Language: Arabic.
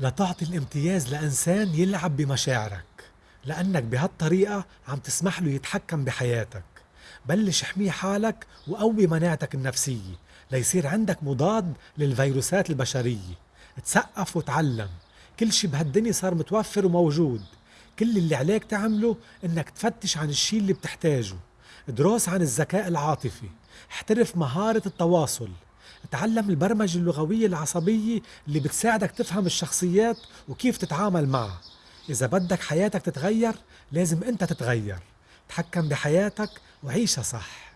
لتعطي الامتياز لإنسان يلعب بمشاعرك لأنك بهالطريقة عم تسمح له يتحكم بحياتك. بلش احمي حالك وقوي مناعتك النفسية ليصير عندك مضاد للفيروسات البشرية. تسقف وتعلم. كل شي بهالدنيا صار متوفر وموجود. كل اللي عليك تعمله إنك تفتش عن الشي اللي بتحتاجه. دروس عن الذكاء العاطفي. احترف مهارة التواصل. تعلم البرمجة اللغوية العصبية اللي بتساعدك تفهم الشخصيات وكيف تتعامل معها. إذا بدك حياتك تتغير لازم أنت تتغير. تحكم بحياتك وعيشها صح.